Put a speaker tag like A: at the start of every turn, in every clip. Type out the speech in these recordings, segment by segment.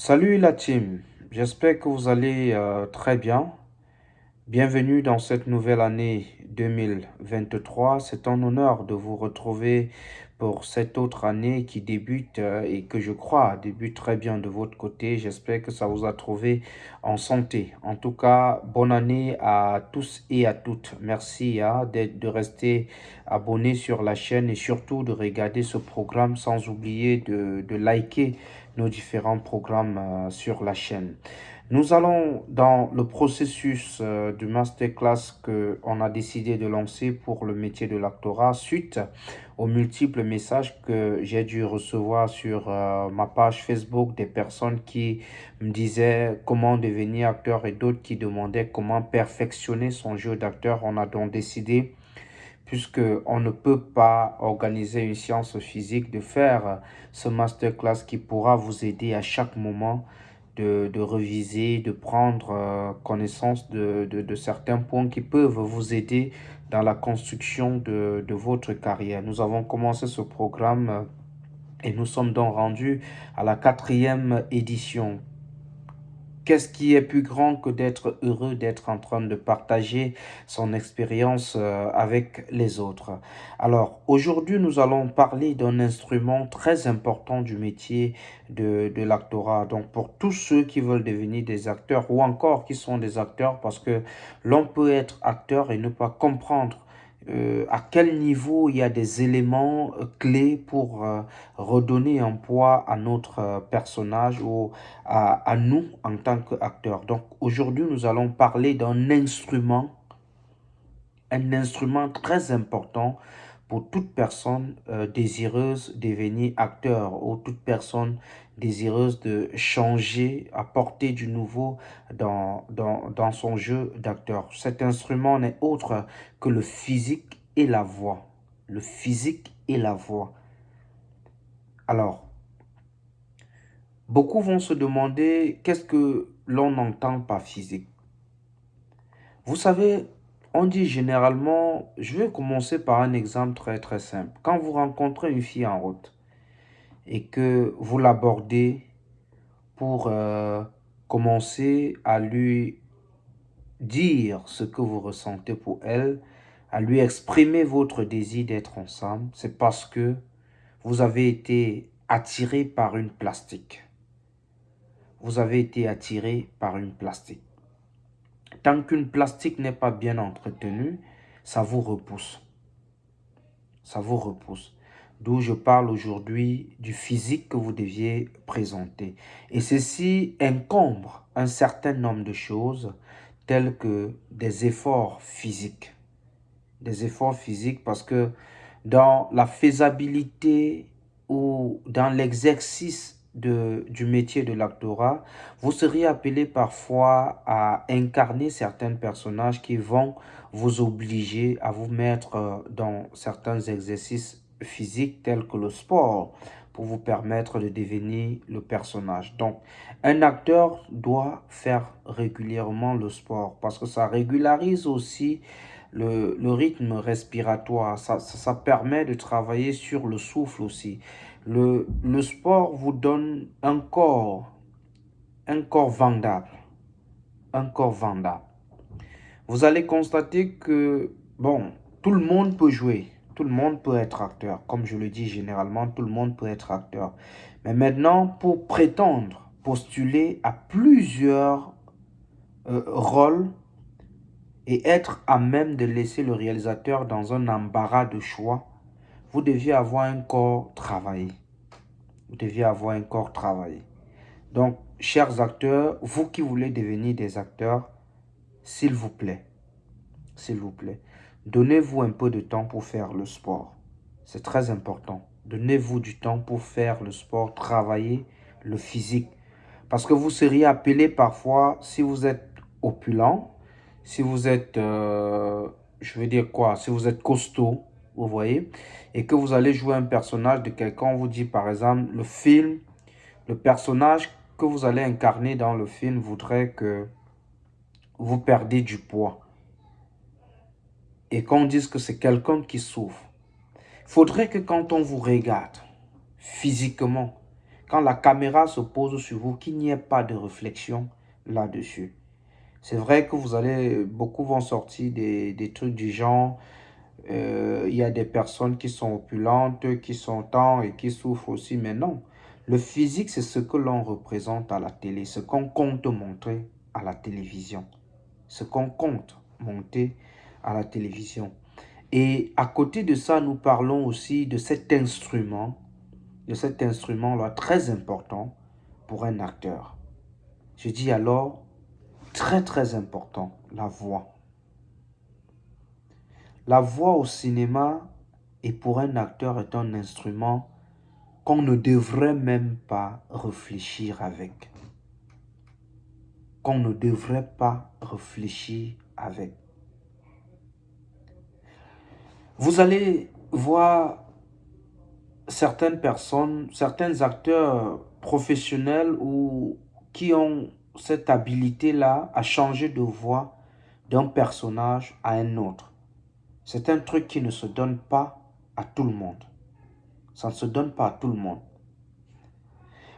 A: Salut la team, j'espère que vous allez euh, très bien. Bienvenue dans cette nouvelle année 2023. C'est un honneur de vous retrouver pour cette autre année qui débute euh, et que je crois débute très bien de votre côté. J'espère que ça vous a trouvé en santé. En tout cas, bonne année à tous et à toutes. Merci hein, de rester abonné sur la chaîne et surtout de regarder ce programme sans oublier de, de liker nos différents programmes euh, sur la chaîne. Nous allons dans le processus euh, du masterclass qu'on a décidé de lancer pour le métier de l'actorat suite aux multiples messages que j'ai dû recevoir sur euh, ma page Facebook des personnes qui me disaient comment devenir acteur et d'autres qui demandaient comment perfectionner son jeu d'acteur. On a donc décidé puisque on ne peut pas organiser une science physique, de faire ce masterclass qui pourra vous aider à chaque moment de, de reviser, de prendre euh, connaissance de, de, certains points qui peuvent vous aider dans la construction de, de votre carrière. Nous avons commencé ce programme euh, et nous sommes donc rendus à la quatrième édition Qu'est-ce qui est plus grand que d'être heureux d'être en train de partager son expérience euh, avec les autres? Alors, aujourd'hui, nous allons parler d'un instrument très important du métier de, de l'actorat. Donc, pour tous ceux qui veulent devenir des acteurs ou encore qui sont des acteurs, parce que l'on peut être acteur et ne pas comprendre euh, à quel niveau il y a des éléments euh, clés pour euh, redonner un poids à notre personnage ou à, nous en tant qu'acteurs? Donc aujourd'hui, nous allons parler d'un instrument, un instrument très important pour toute personne désireuse de devenir acteur ou toute personne désireuse de changer, apporter du nouveau dans, son jeu d'acteur. Cet instrument n'est autre que le physique et la voix. Le physique et la voix. Alors, beaucoup vont se demander qu'est-ce que l'on entend par physique? Vous savez, on dit généralement, je vais commencer par un exemple très très simple. Quand vous rencontrez une fille en route et que vous l'abordez pour euh, commencer à lui dire ce que vous ressentez pour elle, à lui exprimer votre désir d'être ensemble, c'est parce que vous avez été attiré par une plastique. Vous avez été attiré par une plastique. Tant qu'une plastique n'est pas bien entretenue, ça vous repousse. Ça vous repousse. D'où je parle aujourd'hui du physique que vous deviez présenter. Et ceci encombre un certain nombre de choses telles que des efforts physiques. Des efforts physiques parce que dans la faisabilité ou dans l'exercice du métier de l'actorat, vous seriez appelé parfois à incarner certains personnages qui vont vous obliger à vous mettre euh, dans certains exercices physiques tels que le sport pour vous permettre de devenir le personnage. Donc, un acteur doit faire régulièrement le sport parce que ça régularise aussi le, le rythme respiratoire. Ça, ça, ça permet de travailler sur le souffle aussi. Le, le sport vous donne un corps, un corps vendable, un corps vendable. Vous allez constater que, bon, tout le monde peut jouer, tout le monde peut être acteur. Comme je le dis généralement, tout le monde peut être acteur. Mais maintenant, pour prétendre postuler à plusieurs euh, rôles et être à même de laisser le réalisateur dans un embarras de choix, vous deviez avoir un corps travaillé. Vous deviez avoir un corps travaillé. Donc, chers acteurs, vous qui voulez devenir des acteurs, s'il vous plaît, s'il vous plaît, donnez-vous un peu de temps pour faire le sport. C'est très important. Donnez-vous du temps pour faire le sport, travailler le physique. Parce que vous seriez appelé parfois, si vous êtes opulent, si vous êtes, euh, je veux dire quoi, si vous êtes costaud, vous voyez, et que vous allez jouer un personnage de quelqu'un, on vous dit par exemple, le film, le personnage que vous allez incarner dans le film voudrait que vous perdez du poids. Et qu'on dise que c'est quelqu'un qui souffre. Il faudrait que quand on vous regarde, physiquement, quand la caméra se pose sur vous, qu'il n'y ait pas de réflexion là-dessus. C'est vrai que vous allez, beaucoup vont sortir des, trucs du genre, euh, il y a des personnes qui sont opulentes, qui sont temps et qui souffrent aussi, mais non. Le physique, c'est ce que l'on représente à la télé, ce qu'on compte montrer à la télévision. Ce qu'on compte monter à la télévision. Et à côté de ça, nous parlons aussi de cet instrument, de cet instrument-là très important pour un acteur. Je dis alors, très très important, la voix. La voix au cinéma et pour un acteur est un instrument qu'on ne devrait même pas réfléchir avec. Qu'on ne devrait pas réfléchir avec. Vous allez voir certaines personnes, certains acteurs professionnels ou qui ont cette habilité-là à changer de voix d'un personnage à un autre. C'est un truc qui ne se donne pas à tout le monde. Ça ne se donne pas à tout le monde.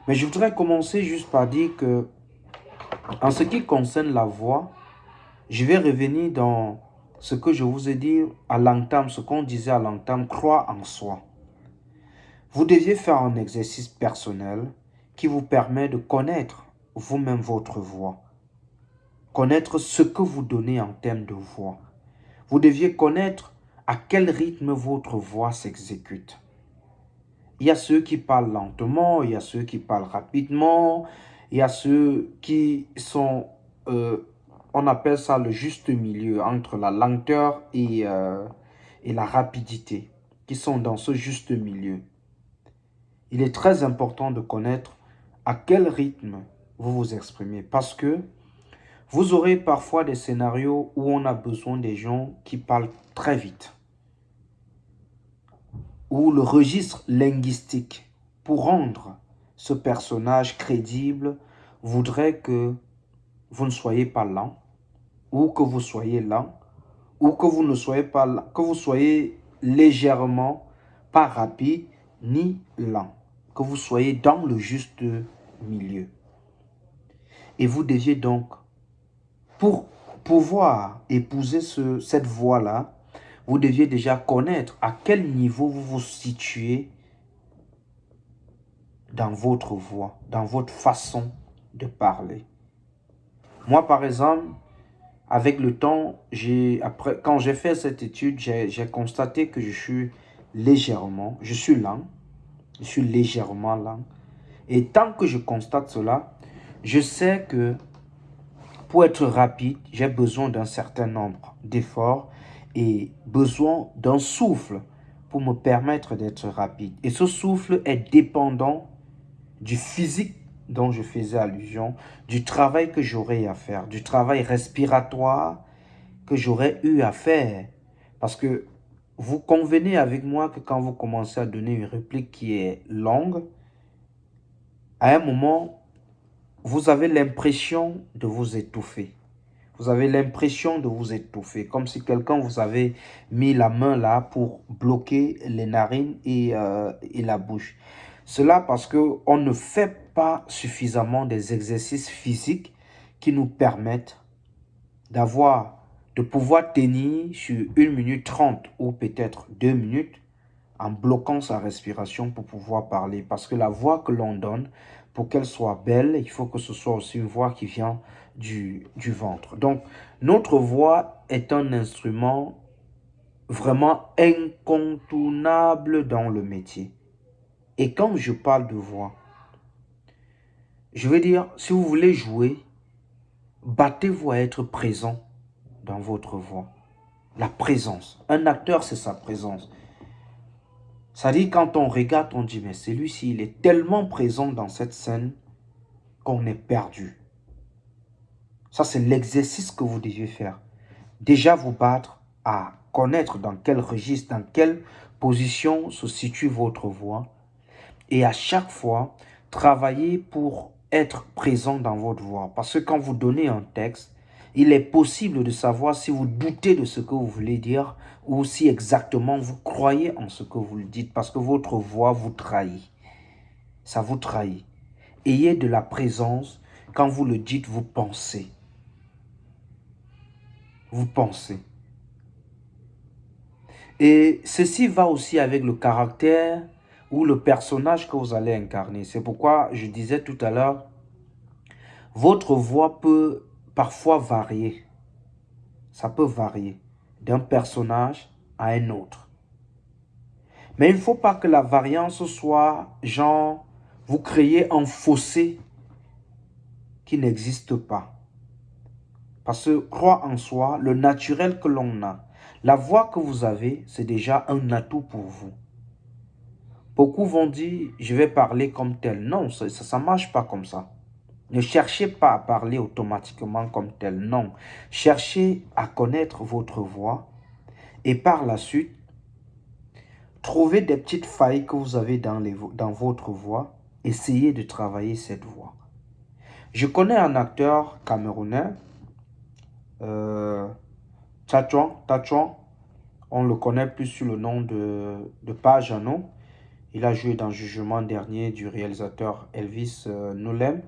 A: Mais je voudrais commencer juste par dire que, en ce qui concerne la voix, je vais revenir dans ce que je vous ai dit à l'entame, ce qu'on disait à l'entame, croire en soi. Vous deviez faire un exercice personnel qui vous permet de connaître vous-même votre voix. Connaître ce que vous donnez en termes de voix. Vous deviez connaître à quel rythme votre voix s'exécute. Il y a ceux qui parlent lentement, il y a ceux qui parlent rapidement, il y a ceux qui sont, euh, on appelle ça le juste milieu entre la lenteur et, euh, et la rapidité, qui sont dans ce juste milieu. Il est très important de connaître à quel rythme vous vous exprimez parce que vous aurez parfois des scénarios où on a besoin des gens qui parlent très vite. Où le registre linguistique, pour rendre ce personnage crédible, voudrait que vous ne soyez pas lent, ou que vous soyez lent, ou que vous ne soyez pas lent, que vous soyez légèrement pas rapide ni lent, que vous soyez dans le juste milieu. Et vous deviez donc pour pouvoir épouser ce, cette voie-là, vous deviez déjà connaître à quel niveau vous vous situez dans votre voix, dans votre façon de parler. Moi, par exemple, avec le temps, après, quand j'ai fait cette étude, j'ai constaté que je suis légèrement, je suis lent, je suis légèrement lent. Et tant que je constate cela, je sais que pour être rapide, j'ai besoin d'un certain nombre d'efforts et besoin d'un souffle pour me permettre d'être rapide. Et ce souffle est dépendant du physique dont je faisais allusion, du travail que j'aurais à faire, du travail respiratoire que j'aurais eu à faire. Parce que vous convenez avec moi que quand vous commencez à donner une réplique qui est longue, à un moment, vous avez l'impression de vous étouffer. Vous avez l'impression de vous étouffer, comme si quelqu'un vous avait mis la main là pour bloquer les narines et, euh, et la bouche. Cela parce qu'on ne fait suffisamment des exercices physiques qui nous permettent d'avoir, de pouvoir tenir sur 1 minute 30 ou peut-être 2 minutes en bloquant sa respiration pour pouvoir parler. Parce que la voix que l'on donne pour qu'elle soit belle, il faut que ce soit aussi une voix qui vient du, du ventre. Donc, notre voix est un instrument vraiment incontournable dans le métier. Et quand je parle de voix, je veux dire, si vous voulez jouer, battez-vous à être présent dans votre voix. La présence. Un acteur, c'est sa présence. Ça dit, quand on regarde, on dit, mais celui-ci, il est tellement présent dans cette scène qu'on est perdu. Ça, c'est l'exercice que vous devez faire. Déjà vous battre à connaître dans quel registre, dans quelle position se situe votre voix. Et à chaque fois, travailler pour être présent dans votre voix. Parce que quand vous donnez un texte, il est possible de savoir si vous doutez de ce que vous voulez dire ou si exactement vous croyez en ce que vous le dites parce que votre voix vous trahit. ça vous trahit. Ayez de la présence. Quand vous le dites, vous pensez. Vous pensez. Et ceci va aussi avec le caractère ou le personnage que vous allez incarner. C'est pourquoi je disais tout à l'heure, votre voix peut parfois varier. Ça peut varier d'un personnage à un autre. Mais il ne faut pas que la variance soit genre, vous créez un fossé qui n'existe pas. Parce que crois en soi, le naturel que l'on a, la voix que vous avez, c'est déjà un atout pour vous. Beaucoup vont dire, je vais parler comme tel. Non, ça ne marche pas comme ça. Ne cherchez pas à parler automatiquement comme tel. Non. Cherchez à connaître votre voix et par la suite, trouvez des petites failles que vous avez dans, votre voix. Essayez de travailler cette voix. Je connais un acteur camerounais, euh, on le connaît plus sous le nom de, de Pajano. Il a joué dans Jugement dernier du réalisateur Elvis euh, Nolem.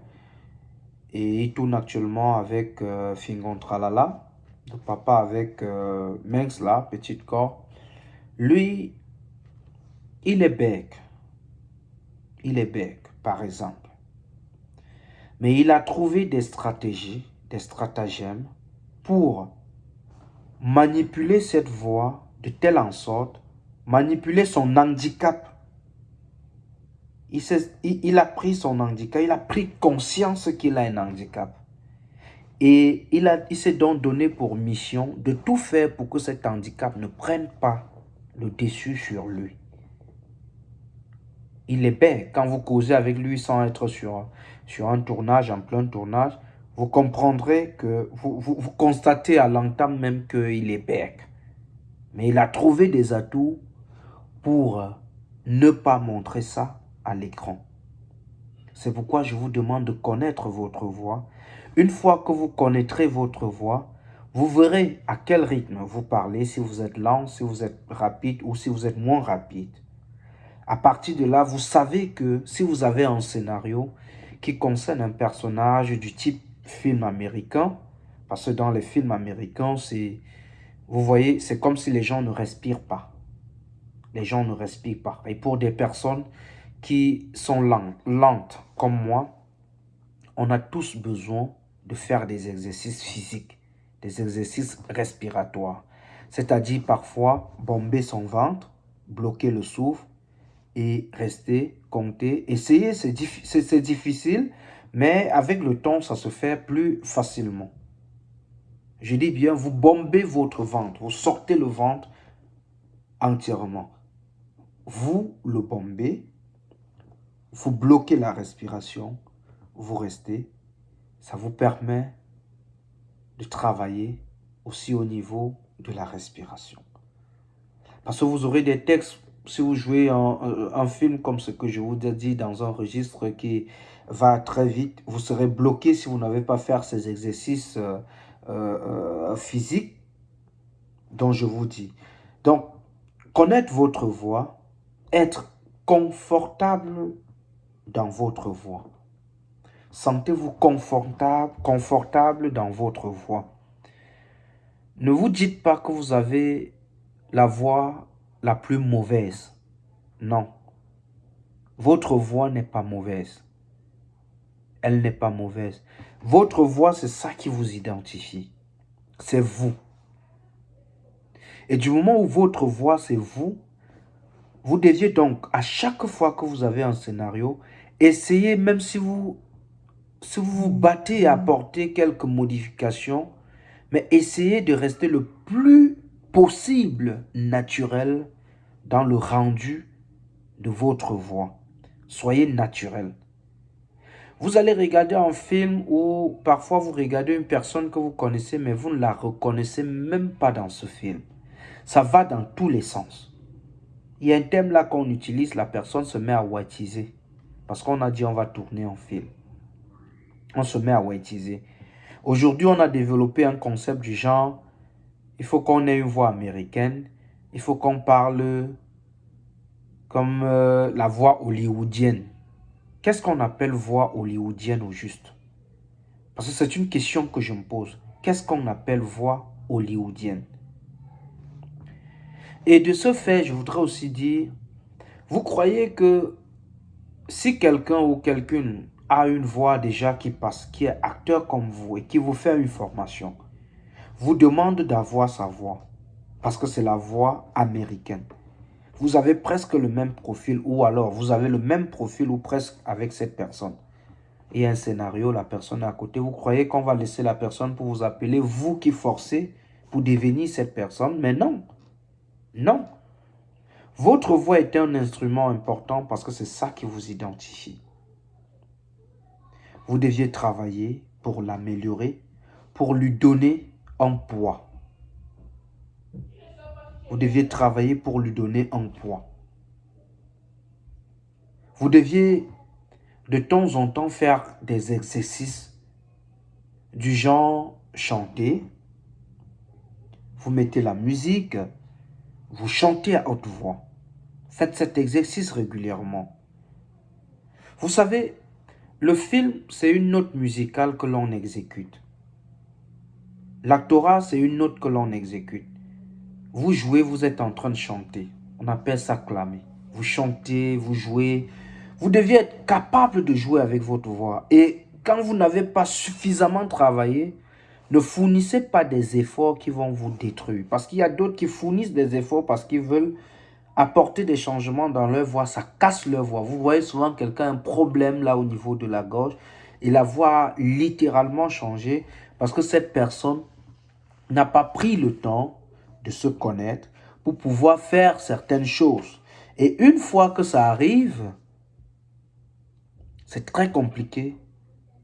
A: Et il tourne actuellement avec euh, Fingon Tralala, le papa avec euh, là, petite corps. Lui, il est bec. Il est bec, par exemple. Mais il a trouvé des stratégies, des stratagèmes pour manipuler cette voix de telle en sorte, manipuler son handicap. Il, a pris son handicap, il a pris conscience qu'il a un handicap. Et il, s'est donc donné pour mission de tout faire pour que cet handicap ne prenne pas le dessus sur lui. Il est bête quand vous causez avec lui sans être sur, sur un tournage, en plein tournage vous comprendrez que vous, vous, constatez à l'entame même qu'il est bec. Mais il a trouvé des atouts pour ne pas montrer ça à l'écran. C'est pourquoi je vous demande de connaître votre voix. Une fois que vous connaîtrez votre voix, vous verrez à quel rythme vous parlez, si vous êtes lent, si vous êtes rapide ou si vous êtes moins rapide. À partir de là, vous savez que si vous avez un scénario qui concerne un personnage du type film américain, parce que dans les films américains, c'est, vous voyez, c'est comme si les gens ne respirent pas. Les gens ne respirent pas. Et pour des personnes qui sont lentes, comme moi, on a tous besoin de faire des exercices physiques, des exercices respiratoires. C'est-à-dire parfois bomber son ventre, bloquer le souffle et rester, compter. Essayer, c'est difficile, mais avec le temps, ça se fait plus facilement. Je dis bien, vous bombez votre ventre, vous sortez le ventre entièrement. Vous le bombez, vous bloquez la respiration, vous restez. Ça vous permet de travailler aussi au niveau de la respiration. Parce que vous aurez des textes, si vous jouez un, un film comme ce que je vous ai dit dans un registre qui va très vite. Vous serez bloqué si vous n'avez pas fait ces exercices euh, euh, physiques dont je vous dis. Donc, connaître votre voix, être confortable dans votre voix. Sentez-vous confortable, confortable dans votre voix. Ne vous dites pas que vous avez la voix la plus mauvaise. Non. Votre voix n'est pas mauvaise elle n'est pas mauvaise. Votre voix, c'est ça qui vous identifie. C'est vous. Et du moment où votre voix, c'est vous, vous deviez donc, à chaque fois que vous avez un scénario, essayer, même si vous, si vous vous battez à apporter quelques modifications, mais essayez de rester le plus possible naturel dans le rendu de votre voix. Soyez naturel. Vous allez regarder un film où parfois vous regardez une personne que vous connaissez, mais vous ne la reconnaissez même pas dans ce film. Ça va dans tous les sens. Il y a un thème là qu'on utilise, la personne se met à whiteiser. Parce qu'on a dit on va tourner un film. On se met à whiteiser. Aujourd'hui, on a développé un concept du genre, il faut qu'on ait une voix américaine, il faut qu'on parle comme euh, la voix hollywoodienne. qu'est-ce qu'on appelle voix hollywoodienne au juste? Parce que c'est une question que je me pose. Qu'est-ce qu'on appelle voix hollywoodienne? Et de ce fait, je voudrais aussi dire, vous croyez que si quelqu'un ou quelqu'une a une voix déjà qui passe, qui est acteur comme vous et qui vous fait une formation, vous demande d'avoir sa voix parce que c'est la voix américaine. Vous avez presque le même profil ou alors vous avez le même profil ou presque avec cette personne. Et un scénario, la personne est à côté. Vous croyez qu'on va laisser la personne pour vous appeler, vous qui forcez pour devenir cette personne? Mais non, non. Votre voix est un instrument important parce que c'est ça qui vous identifie. Vous deviez travailler pour l'améliorer, pour lui donner un poids. Vous deviez travailler pour lui donner un poids. Vous deviez de temps en temps faire des exercices du genre chanter. Vous mettez la musique, vous chantez à haute voix. Faites cet exercice régulièrement. Vous savez, le film, c'est une note musicale que l'on exécute. L'actorat, c'est une note que l'on exécute. Vous jouez, vous êtes en train de chanter. On appelle ça clamer. Vous chantez, vous jouez. Vous deviez être capable de jouer avec votre voix. Et quand vous n'avez pas suffisamment travaillé, ne fournissez pas des efforts qui vont vous détruire. Parce qu'il y a d'autres qui fournissent des efforts parce qu'ils veulent apporter des changements dans leur voix, ça casse leur voix. Vous voyez souvent quelqu'un un problème là au niveau de la gorge et la voix a littéralement changé parce que cette personne n'a pas pris le temps de se connaître pour pouvoir faire certaines choses. Et une fois que ça arrive, c'est très compliqué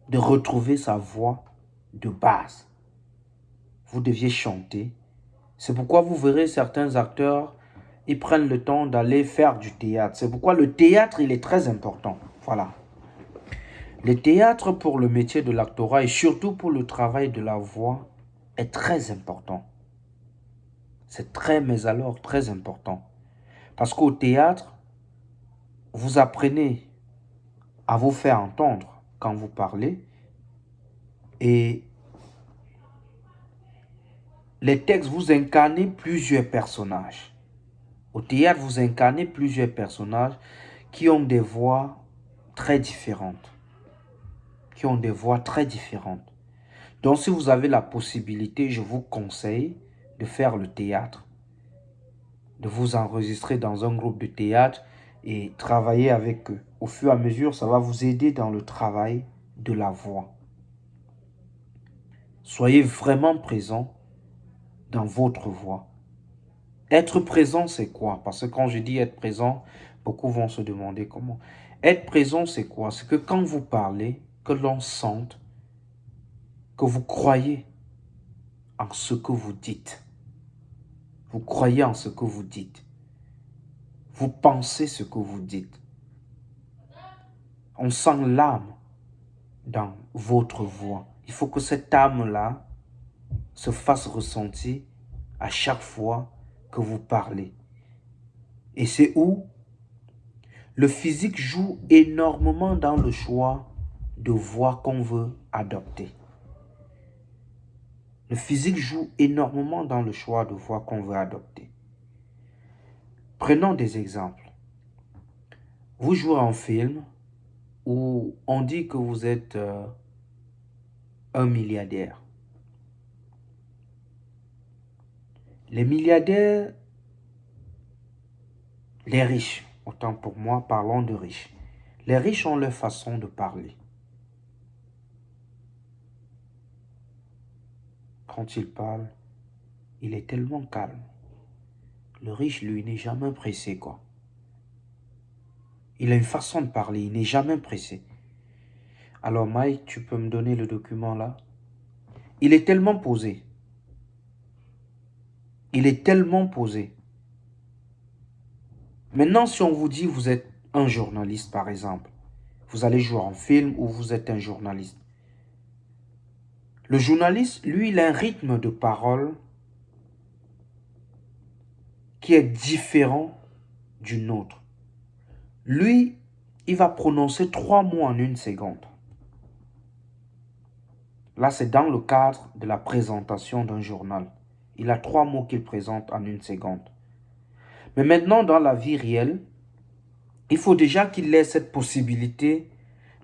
A: de retrouver sa voix de base. Vous deviez chanter. C'est pourquoi vous verrez certains acteurs ils prennent le temps d'aller faire du théâtre. C'est pourquoi le théâtre, il est très important. Voilà. Le théâtre pour le métier de l'actorat et surtout pour le travail de la voix est très important. C'est très, mais alors très important. Parce qu'au théâtre, vous apprenez à vous faire entendre quand vous parlez et les textes, vous incarnez plusieurs personnages. Au théâtre, vous incarnez plusieurs personnages qui ont des voix très différentes. Qui ont des voix très différentes. Donc, si vous avez la possibilité, je vous conseille de faire le théâtre. De vous enregistrer dans un groupe de théâtre et travailler avec eux. Au fur et à mesure, ça va vous aider dans le travail de la voix. Soyez vraiment présent dans votre voix. Être présent, c'est quoi? Parce que quand je dis être présent, beaucoup vont se demander comment. Être présent, c'est quoi? C'est que quand vous parlez, que l'on sente que vous croyez en ce que vous dites. Vous croyez en ce que vous dites. Vous pensez ce que vous dites. On sent l'âme dans votre voix. Il faut que cette âme-là se fasse ressentir à chaque fois que vous parlez. Et c'est où le physique joue énormément dans le choix de voix qu'on veut adopter. Le physique joue énormément dans le choix de voix qu'on veut adopter. Prenons des exemples. Vous jouez un film où on dit que vous êtes euh, un milliardaire. Les milliardaires, les riches, autant pour moi, parlons de riches. Les riches ont leur façon de parler. Quand ils parlent, il est tellement calme. Le riche, lui, n'est jamais pressé, quoi. Il a une façon de parler, il n'est jamais pressé. Alors Mike, tu peux me donner le document là? Il est tellement posé. Il est tellement posé. Maintenant, si on vous dit vous êtes un journaliste, par exemple, vous allez jouer en film ou vous êtes un journaliste. Le journaliste, lui, il a un rythme de parole qui est différent du nôtre. Lui, il va prononcer trois mots en une seconde. Là, c'est dans le cadre de la présentation d'un journal. Il a trois mots qu'il présente en une seconde. Mais maintenant, dans la vie réelle, il faut déjà qu'il ait cette possibilité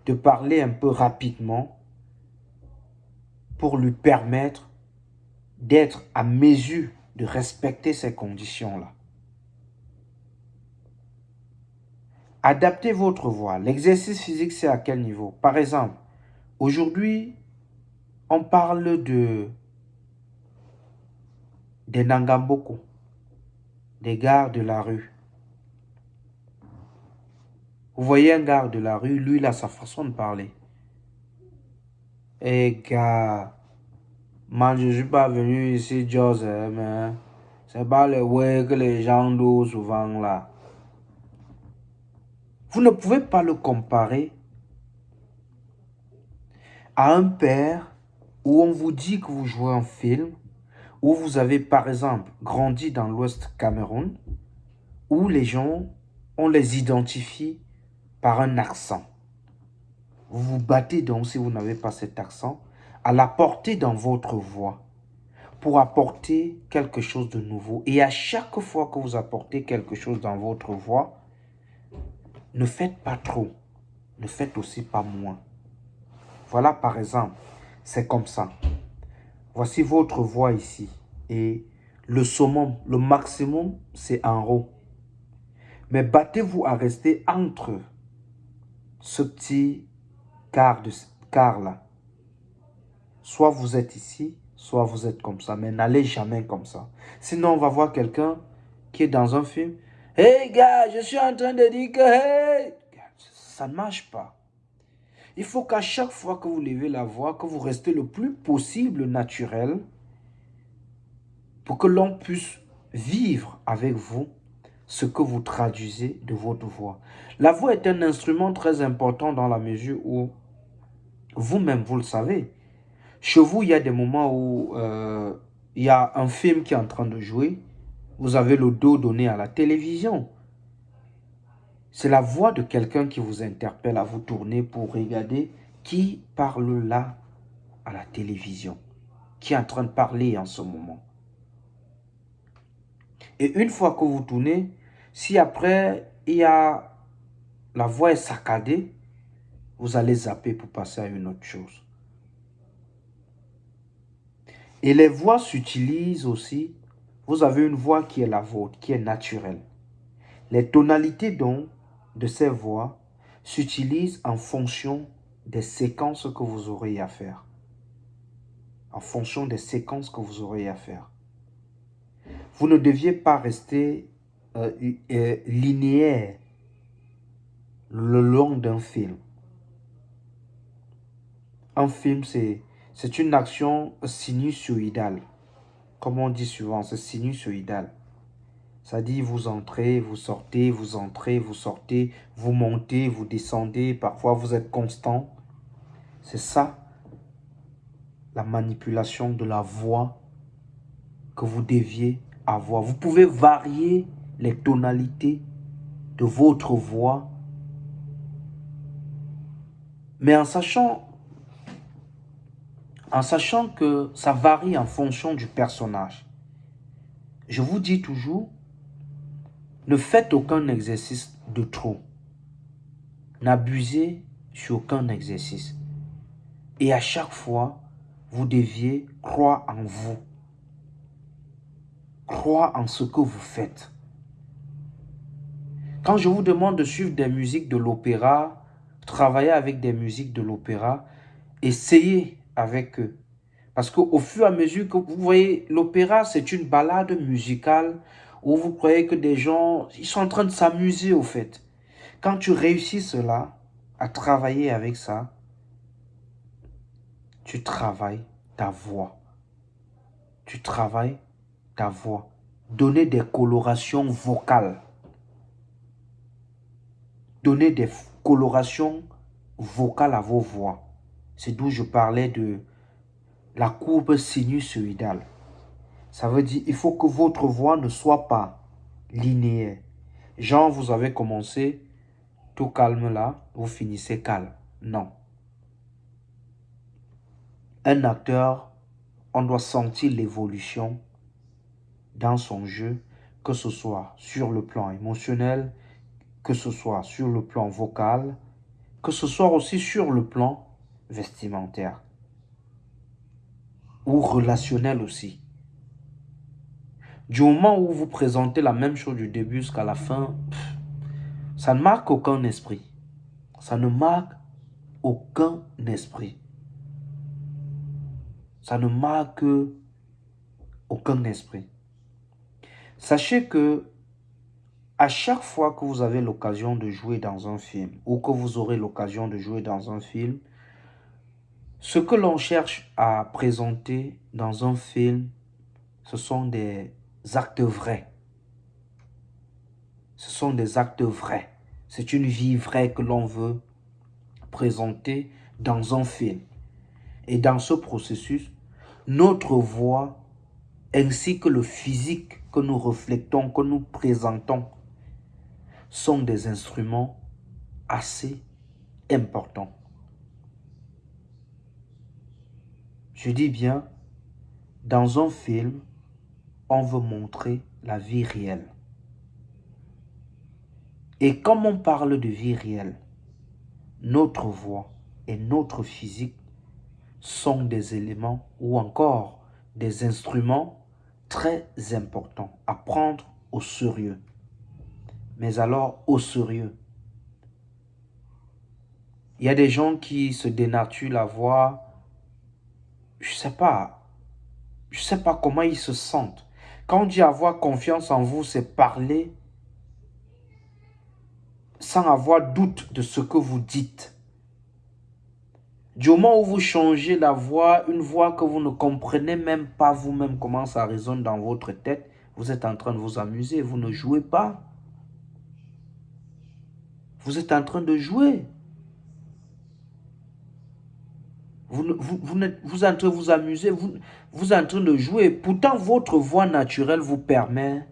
A: de parler un peu rapidement pour lui permettre d'être à mesure de respecter ces conditions-là. Adaptez votre voix. L'exercice physique, c'est à quel niveau? Par exemple, aujourd'hui, on parle de des Nangamboko, des gars de la rue. Vous voyez un gars de la rue, lui, il a sa façon de parler. Eh gars, moi je suis pas venu ici, Joseph, hein, mais c'est pas le way que les gens disent souvent là. Vous ne pouvez pas le comparer à un père où on vous dit que vous jouez un film, où vous avez par exemple grandi dans l'Ouest Cameroun, où les gens, on les identifie par un accent. Vous vous battez donc, si vous n'avez pas cet accent, à l'apporter dans votre voix pour apporter quelque chose de nouveau. Et à chaque fois que vous apportez quelque chose dans votre voix, ne faites pas trop, ne faites aussi pas moins. Voilà par exemple, c'est comme ça. Voici votre voix ici. Et le summum, le maximum, c'est en haut. Mais battez-vous à rester entre ce petit quart, de, quart là. Soit vous êtes ici, soit vous êtes comme ça. Mais n'allez jamais comme ça. Sinon, on va voir quelqu'un qui est dans un film. Hey gars, je suis en train de dire que hey. Ça ne marche pas. Il faut qu'à chaque fois que vous levez la voix, que vous restez le plus possible naturel pour que l'on puisse vivre avec vous ce que vous traduisez de votre voix. La voix est un instrument très important dans la mesure où vous-même, vous le savez. Chez vous, il y a des moments où euh, il y a un film qui est en train de jouer. Vous avez le dos donné à la télévision. C'est la voix de quelqu'un qui vous interpelle à vous tourner pour regarder qui parle là à la télévision. Qui est en train de parler en ce moment. Et une fois que vous tournez, si après, il y a, la voix est saccadée, vous allez zapper pour passer à une autre chose. Et les voix s'utilisent aussi. Vous avez une voix qui est la vôtre, qui est naturelle. Les tonalités donc de ces voix s'utilisent en fonction des séquences que vous aurez à faire. En fonction des séquences que vous aurez à faire. Vous ne deviez pas rester euh, euh, linéaire le long d'un film. Un film, c'est une action sinusoïdale. Comme on dit souvent, c'est sinusoïdal. Ça dit, vous entrez, vous sortez, vous entrez, vous sortez, vous montez, vous descendez, parfois vous êtes constant. C'est ça, la manipulation de la voix que vous deviez avoir. Vous pouvez varier les tonalités de votre voix, mais en sachant, en sachant que ça varie en fonction du personnage. Je vous dis toujours, ne faites aucun exercice de trop. N'abusez sur aucun exercice. Et à chaque fois, vous deviez croire en vous. Croire en ce que vous faites. Quand je vous demande de suivre des musiques de l'opéra, travailler avec des musiques de l'opéra, essayez avec eux. Parce qu'au fur et à mesure que vous voyez, l'opéra, c'est une balade musicale où vous croyez que des gens, ils sont en train de s'amuser au fait. Quand tu réussis cela, à travailler avec ça, tu travailles ta voix. Tu travailles ta voix. Donner des colorations vocales. Donner des colorations vocales à vos voix. C'est d'où je parlais de la courbe sinusoïdale. Ça veut dire il faut que votre voix ne soit pas linéaire. Genre, vous avez commencé tout calme là, vous finissez calme. Non. Un acteur, on doit sentir l'évolution dans son jeu, que ce soit sur le plan émotionnel, que ce soit sur le plan vocal, que ce soit aussi sur le plan vestimentaire ou relationnel aussi. Du moment où vous présentez la même chose du début jusqu'à la fin, ça ne marque aucun esprit. Ça ne marque aucun esprit. Ça ne marque aucun esprit. Sachez que à chaque fois que vous avez l'occasion de jouer dans un film ou que vous aurez l'occasion de jouer dans un film, ce que l'on cherche à présenter dans un film, ce sont des actes vrais. Ce sont des actes vrais. C'est une vie vraie que l'on veut présenter dans un film. Et dans ce processus, notre voix ainsi que le physique que nous reflétons, que nous présentons, sont des instruments assez importants. Je dis bien, dans un film, on veut montrer la vie réelle. Et comme on parle de vie réelle, notre voix et notre physique sont des éléments ou encore des instruments très importants à prendre au sérieux mais alors au sérieux. Il y a des gens qui se dénaturent la voix. Je sais pas. Je sais pas comment ils se sentent. Quand on dit avoir confiance en vous, c'est parler sans avoir doute de ce que vous dites. Du moment où vous changez la voix, une voix que vous ne comprenez même pas vous-même comment ça résonne dans votre tête, vous êtes en train de vous amuser, vous ne jouez pas. Vous êtes en train de jouer. Vous, vous, vous, vous êtes en train de vous amuser, vous, vous êtes en train de jouer. Pourtant, votre voix naturelle vous permet,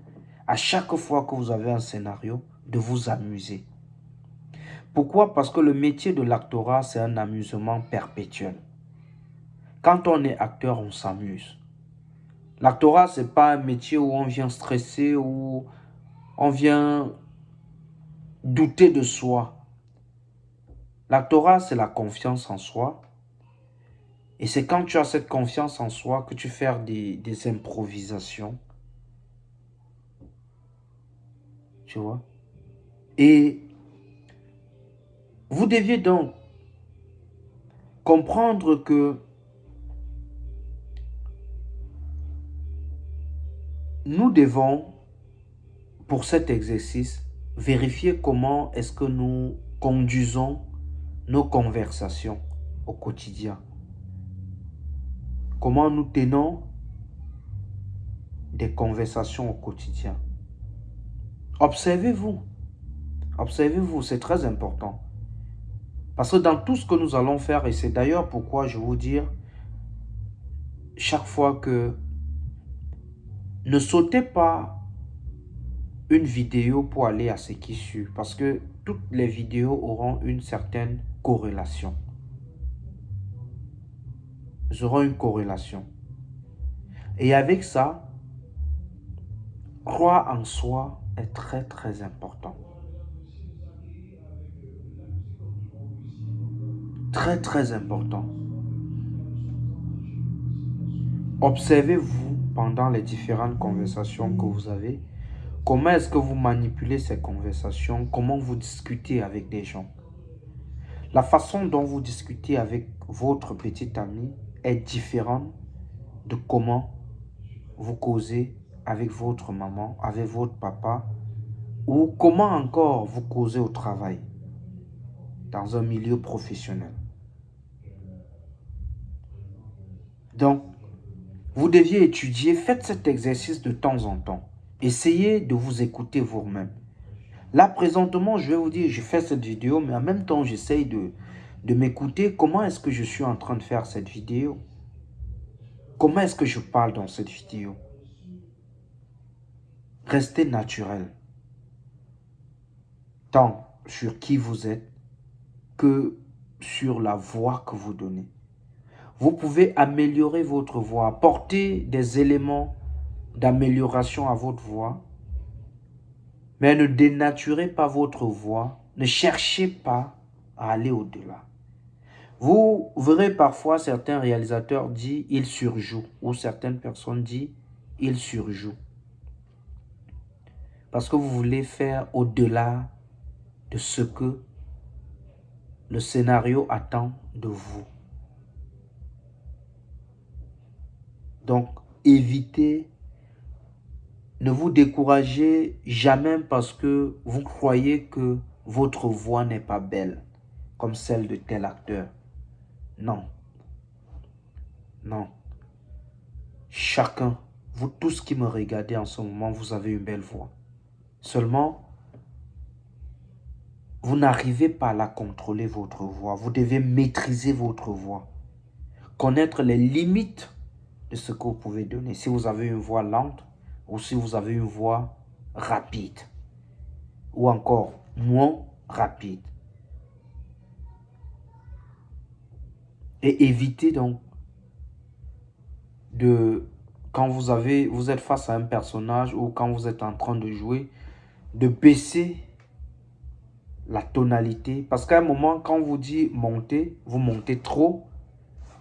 A: à chaque fois que vous avez un scénario, de vous amuser. Pourquoi? Parce que le métier de l'actorat, c'est un amusement perpétuel. Quand on est acteur, on s'amuse. L'actorat, ce n'est pas un métier où on vient stresser, où on vient douter de soi. La Torah, c'est la confiance en soi. Et c'est quand tu as cette confiance en soi que tu fais des, des improvisations. Tu vois? Et vous deviez donc comprendre que nous devons, pour cet exercice, vérifier comment est-ce que nous conduisons nos conversations au quotidien. Comment nous tenons des conversations au quotidien? Observez-vous. Observez-vous, c'est très important. Parce que dans tout ce que nous allons faire, et c'est d'ailleurs pourquoi je vous dire, chaque fois que ne sautez pas une vidéo pour aller à ce qui suit. Parce que toutes les vidéos auront une certaine corrélation. Auront une corrélation. Et avec ça, croire en soi est très très important. Très très important. Observez-vous pendant les différentes conversations que vous avez Comment est-ce que vous manipulez ces conversations Comment vous discutez avec des gens La façon dont vous discutez avec votre petit ami est différente de comment vous causez avec votre maman, avec votre papa, ou comment encore vous causez au travail, dans un milieu professionnel. Donc, vous deviez étudier, faites cet exercice de temps en temps. Essayez de vous écouter vous-même. Là, présentement, je vais vous dire, je fais cette vidéo, mais en même temps, j'essaye de, de m'écouter. Comment est-ce que je suis en train de faire cette vidéo? Comment est-ce que je parle dans cette vidéo? Restez naturel. Tant sur qui vous êtes que sur la voix que vous donnez. Vous pouvez améliorer votre voix, apporter des éléments d'amélioration à votre voix, mais ne dénaturez pas votre voix, ne cherchez pas à aller au-delà. Vous verrez parfois certains réalisateurs dire « il surjoue » ou certaines personnes disent « il surjoue ». Parce que vous voulez faire au-delà de ce que le scénario attend de vous. Donc, évitez, ne vous découragez jamais parce que vous croyez que votre voix n'est pas belle, comme celle de tel acteur. Non. Non. Chacun, vous tous qui me regardez en ce moment, vous avez une belle voix. Seulement, vous n'arrivez pas à la contrôler, votre voix. Vous devez maîtriser votre voix. Connaître les limites de ce que vous pouvez donner. Si vous avez une voix lente ou si vous avez une voix rapide ou encore moins rapide. Et évitez donc de, quand vous, avez, vous êtes face à un personnage ou quand vous êtes en train de jouer, de baisser la tonalité. Parce qu'à un moment, quand vous dit monter, vous montez trop.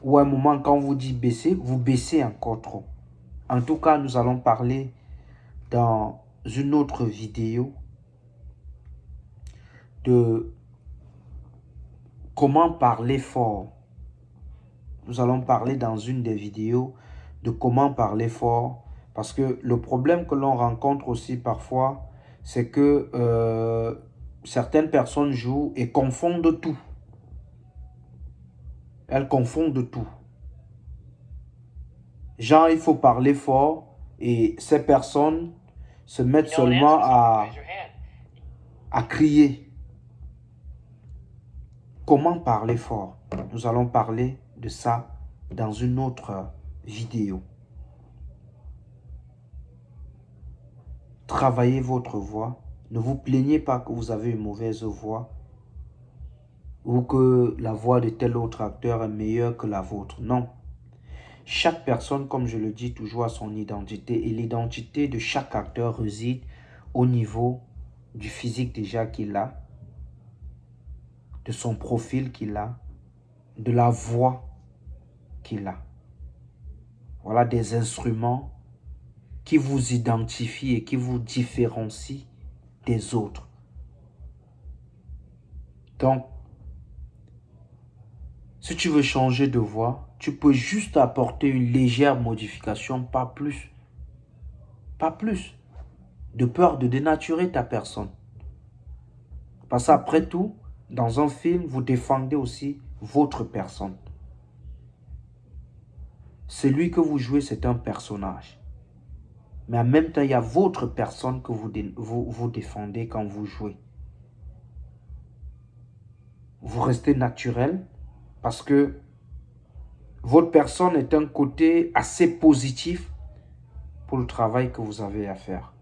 A: Ou à un moment, quand vous dit baisser, vous baissez encore trop. En tout cas, nous allons parler dans une autre vidéo de comment parler fort. Nous allons parler dans une des vidéos de comment parler fort. Parce que le problème que l'on rencontre aussi parfois, c'est que euh, certaines personnes jouent et confondent tout. Elles confondent tout. Genre, il faut parler fort et ces personnes se mettent seulement à, à crier. Comment parler fort? Nous allons parler de ça dans une autre vidéo. Travaillez votre voix ne vous plaignez pas que vous avez une mauvaise voix ou que la voix de tel autre acteur est meilleure que la vôtre. Non. Chaque personne, comme je le dis toujours, a son identité. Et l'identité de chaque acteur réside au niveau du physique déjà qu'il a, de son profil qu'il a, de la voix qu'il a. Voilà des instruments qui vous identifient et qui vous différencient des autres. Donc, si tu veux changer de voix, tu peux juste apporter une légère modification, pas plus. Pas plus. De peur de dénaturer ta personne. Parce qu'après tout, dans un film, vous défendez aussi votre personne. Celui que vous jouez, c'est un personnage. Mais en même temps, il y a votre personne que vous, défendez quand vous jouez. Vous restez naturel parce que votre personne est un côté assez positif pour le travail que vous avez à faire.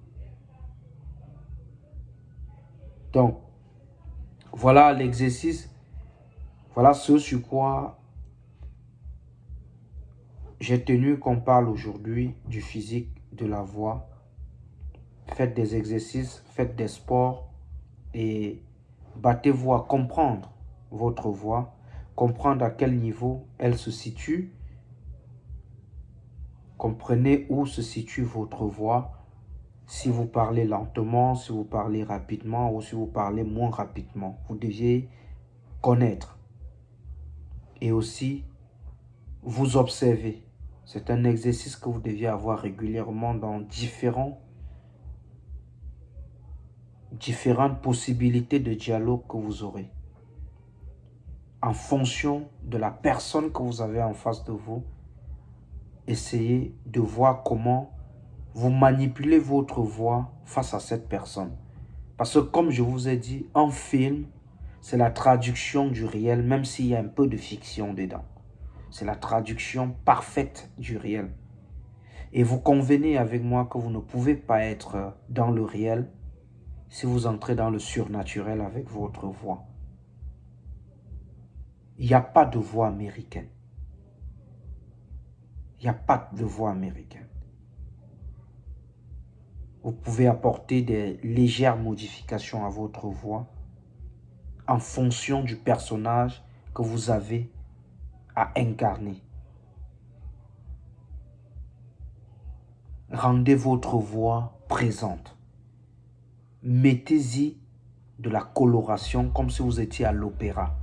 A: Donc, voilà l'exercice. Voilà ce sur quoi j'ai tenu qu'on parle aujourd'hui du physique de la voix. Faites des exercices, faites des sports et battez-vous à comprendre votre voix, comprendre à quel niveau elle se situe. Comprenez où se situe votre voix. Si vous parlez lentement, si vous parlez rapidement ou si vous parlez moins rapidement. Vous deviez connaître. Et aussi, vous observer. C'est un exercice que vous deviez avoir régulièrement dans différentes possibilités de dialogue que vous aurez. En fonction de la personne que vous avez en face de vous, essayez de voir comment vous manipulez votre voix face à cette personne. Parce que comme je vous ai dit, un film, c'est la traduction du réel, même s'il y a un peu de fiction dedans. C'est la traduction parfaite du réel. Et vous convenez avec moi que vous ne pouvez pas être dans le réel si vous entrez dans le surnaturel avec votre voix. Il n'y a pas de voix américaine. Il n'y a pas de voix américaine. Vous pouvez apporter des légères modifications à votre voix en fonction du personnage que vous avez incarner. Rendez votre voix présente. Mettez-y de la coloration comme si vous étiez à l'opéra.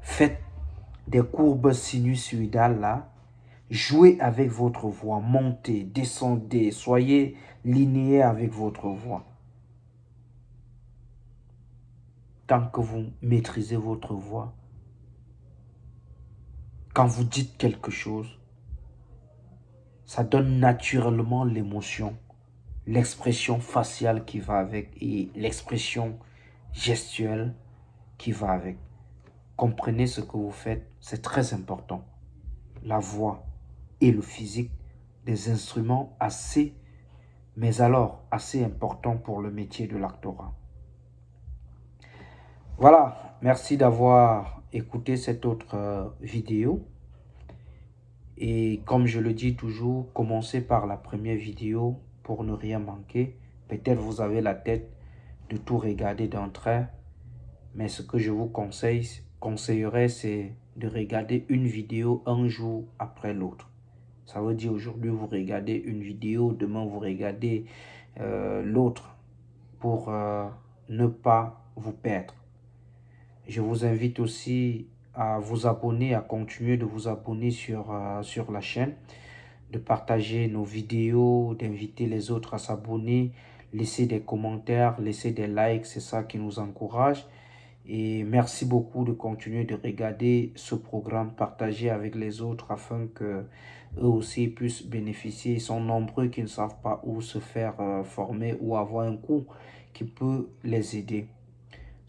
A: Faites des courbes sinusoïdales là. Jouez avec votre voix. Montez, descendez. Soyez linéaire avec votre voix. Tant que vous maîtrisez votre voix, quand vous dites quelque chose, ça donne naturellement l'émotion, l'expression faciale qui va avec et l'expression gestuelle qui va avec. Comprenez ce que vous faites, c'est très important. La voix et le physique, des instruments assez, mais alors assez importants pour le métier de l'actorat. Voilà, merci d'avoir écouté cette autre euh, vidéo. Et comme je le dis toujours, commencez par la première vidéo pour ne rien manquer. Peut-être vous avez la tête de tout regarder d'entrée. Mais ce que je vous conseille, conseillerais, c'est de regarder une vidéo un jour après l'autre. Ça veut dire aujourd'hui vous regardez une vidéo, demain vous regardez euh, l'autre pour euh, ne pas vous perdre. Je vous invite aussi à vous abonner, à continuer de vous abonner sur, euh, sur la chaîne, de partager nos vidéos, d'inviter les autres à s'abonner, laisser des commentaires, laisser des likes, c'est ça qui nous encourage. Et merci beaucoup de continuer de regarder ce programme, partager avec les autres afin que eux aussi puissent bénéficier. Ils sont nombreux qui ne savent pas où se faire euh, former ou avoir un cours qui peut les aider.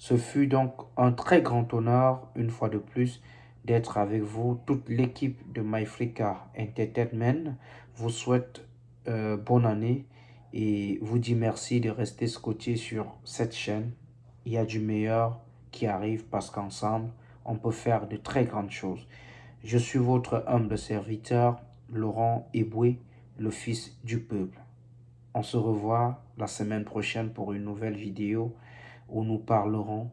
A: Ce fut donc un très grand honneur, une fois de plus, d'être avec vous. Toute l'équipe de MyFrica Entertainment vous souhaite euh, bonne année et vous dit merci de rester scotché sur cette chaîne. Il y a du meilleur qui arrive parce qu'ensemble, on peut faire de très grandes choses. Je suis votre humble serviteur, Laurent Eboué, le fils du peuple. On se revoit la semaine prochaine pour une nouvelle vidéo où nous parlerons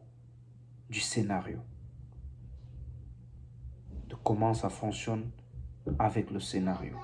A: du scénario, de comment ça fonctionne avec le scénario.